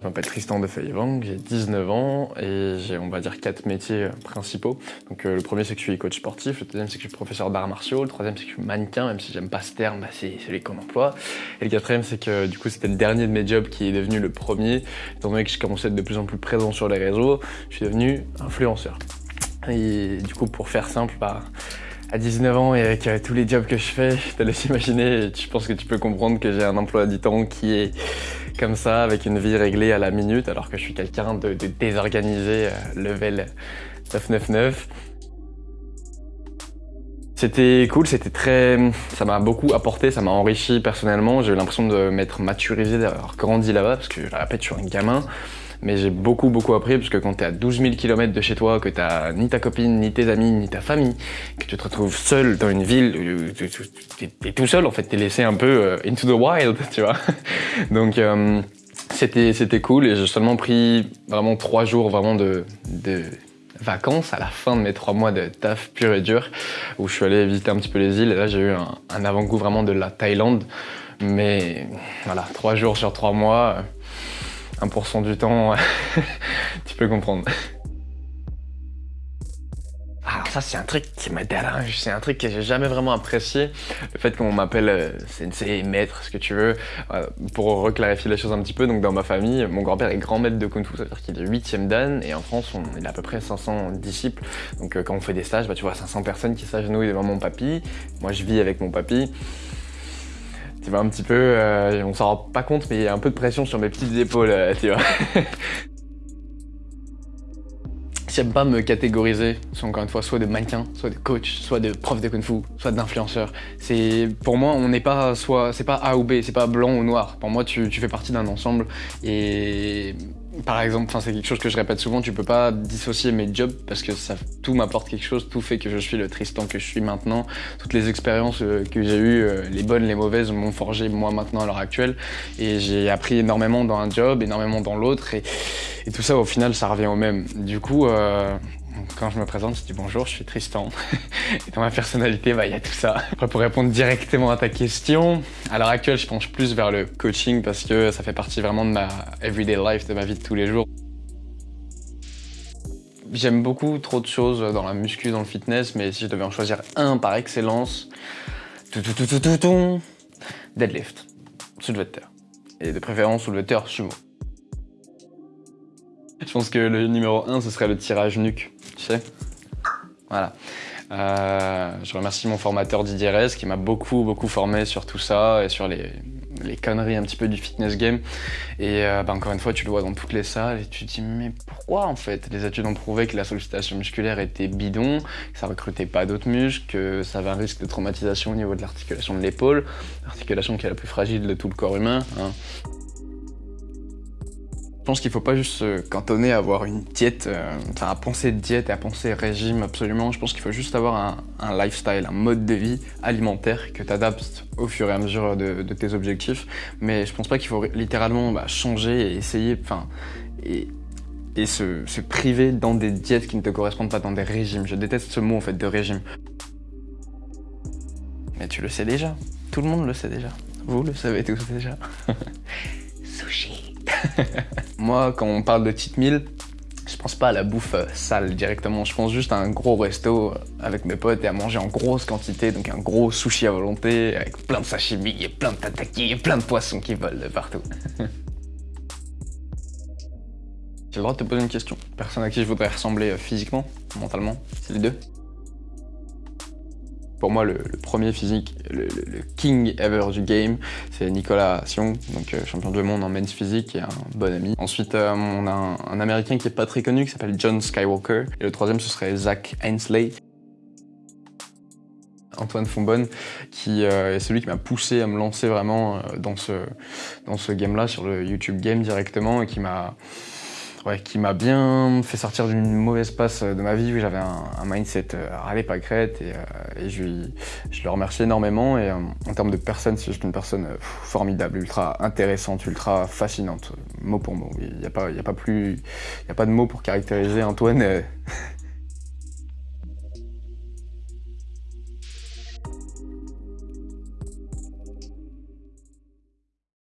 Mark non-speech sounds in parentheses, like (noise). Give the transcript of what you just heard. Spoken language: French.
Je m'appelle Tristan de Feuillevang, j'ai 19 ans et j'ai, on va dire, quatre métiers euh, principaux. Donc euh, le premier, c'est que je suis coach sportif, le deuxième, c'est que je suis professeur d'arts martiaux, le troisième, c'est que je suis mannequin, même si j'aime pas ce terme, bah, c'est celui qu'on emploie. Et le quatrième, c'est que du coup, c'était le dernier de mes jobs qui est devenu le premier. Étant donné que je commençais à être de plus en plus présent sur les réseaux, je suis devenu influenceur. Et du coup, pour faire simple, bah, à 19 ans et avec euh, tous les jobs que je fais, je te laisse imaginer, je pense que tu peux comprendre que j'ai un emploi du temps qui est comme ça, avec une vie réglée à la minute, alors que je suis quelqu'un de, désorganisé, euh, level 999. C'était cool, c'était très... ça m'a beaucoup apporté, ça m'a enrichi personnellement. J'ai eu l'impression de m'être maturisé, d'avoir grandi là-bas, parce que je répète, je suis un gamin. Mais j'ai beaucoup beaucoup appris, parce que quand t'es à 12 000 km de chez toi, que t'as ni ta copine, ni tes amis, ni ta famille, que tu te retrouves seul dans une ville, t'es tout seul en fait, t'es laissé un peu euh, into the wild, (laughs) tu vois. Donc euh, c'était c'était cool et j'ai seulement pris vraiment trois jours vraiment de, de vacances à la fin de mes trois mois de taf pur et dur où je suis allé visiter un petit peu les îles et là j'ai eu un, un avant-goût vraiment de la Thaïlande mais voilà trois jours sur trois mois 1% du temps, (laughs) tu peux comprendre. Alors ça c'est un truc qui me dérange, c'est un truc que j'ai jamais vraiment apprécié, le fait qu'on m'appelle euh, sensei, maître, ce que tu veux, euh, pour reclarifier les choses un petit peu, donc dans ma famille, mon grand-père est grand maître de Kung Fu, ça veut dire qu'il est 8ème dan, et en France on a à peu près 500 disciples, donc euh, quand on fait des stages, bah, tu vois 500 personnes qui s'agenouillent devant mon papy, moi je vis avec mon papy, un petit peu, euh, on s'en rend pas compte, mais il y a un peu de pression sur mes petites épaules, euh, tu vois. (laughs) J'aime pas me catégoriser, soit encore une fois, soit de mannequin, soit de coach, soit de prof de kung-fu, soit d'influenceur. C'est Pour moi, on n'est pas soit, c'est pas A ou B, c'est pas blanc ou noir. Pour moi, tu, tu fais partie d'un ensemble et par exemple, c'est quelque chose que je répète souvent, tu peux pas dissocier mes jobs parce que ça, tout m'apporte quelque chose, tout fait que je suis le Tristan que je suis maintenant. Toutes les expériences euh, que j'ai eues, euh, les bonnes, les mauvaises, m'ont forgé moi maintenant à l'heure actuelle. Et j'ai appris énormément dans un job, énormément dans l'autre. Et, tout ça, au final, ça revient au même. Du coup, euh, quand je me présente, je dis bonjour, je suis Tristan. (laughs) Et dans ma personnalité, bah, il y a tout ça. Après, pour répondre directement à ta question, à l'heure actuelle, je penche plus vers le coaching parce que ça fait partie vraiment de ma everyday life, de ma vie de tous les jours. J'aime beaucoup trop de choses dans la muscu, dans le fitness, mais si je devais en choisir un par excellence, tout, deadlift, soulevé terre. Et de préférence soulevé sumo. Je pense que le numéro 1, ce serait le tirage nuque, tu sais Voilà. Euh, je remercie mon formateur Didier Rez qui m'a beaucoup, beaucoup formé sur tout ça et sur les, les conneries un petit peu du fitness game. Et euh, bah, encore une fois, tu le vois dans toutes les salles et tu te dis mais pourquoi en fait? Les études ont prouvé que la sollicitation musculaire était bidon, que ça recrutait pas d'autres muscles, que ça avait un risque de traumatisation au niveau de l'articulation de l'épaule, l'articulation qui est la plus fragile de tout le corps humain. Hein. Je pense qu'il faut pas juste se cantonner à avoir une diète, euh, enfin à penser diète et à penser régime absolument. Je pense qu'il faut juste avoir un, lifestyle, un mode de vie alimentaire que tu adaptes au fur et à mesure de, tes objectifs. Mais je pense pas qu'il faut littéralement bah, changer et essayer, enfin, et, et se, se priver dans des diètes qui ne te correspondent pas, dans des régimes. Je déteste ce mot en fait de régime. Mais tu le sais déjà, tout le monde le sait déjà. Vous le savez tous déjà. (laughs) Sushi. (laughs) Moi, quand on parle de cheat meal, je pense pas à la bouffe euh, sale directement, je pense juste à un gros resto euh, avec mes potes et à manger en grosse quantité, donc un gros sushi à volonté avec plein de sashimi plein de tataki et plein de poissons qui volent de partout. (laughs) J'ai le droit de te poser une question. Personne à qui je voudrais ressembler euh, physiquement, mentalement, c'est les deux pour moi, le, premier physique, le, king ever du game, c'est Nicolas Sion, donc euh, champion du monde en men's physique et un bon ami. Ensuite, euh, on a un, américain qui est pas très connu, qui s'appelle John Skywalker. Et le troisième, ce serait Zach Hensley. Antoine Fonbonne, qui euh, est celui qui m'a poussé à me lancer vraiment dans ce, dans ce game-là, sur le YouTube Game directement, et qui m'a qui m'a bien fait sortir d'une mauvaise passe de ma vie où j'avais un, mindset euh, râlé pas crête et, euh, et je, je, le remercie énormément et euh, en termes de personne, c'est juste une personne formidable, ultra intéressante, ultra fascinante, mot pour mot. Il n'y a, pas, a, pas y a pas de mots pour caractériser Antoine.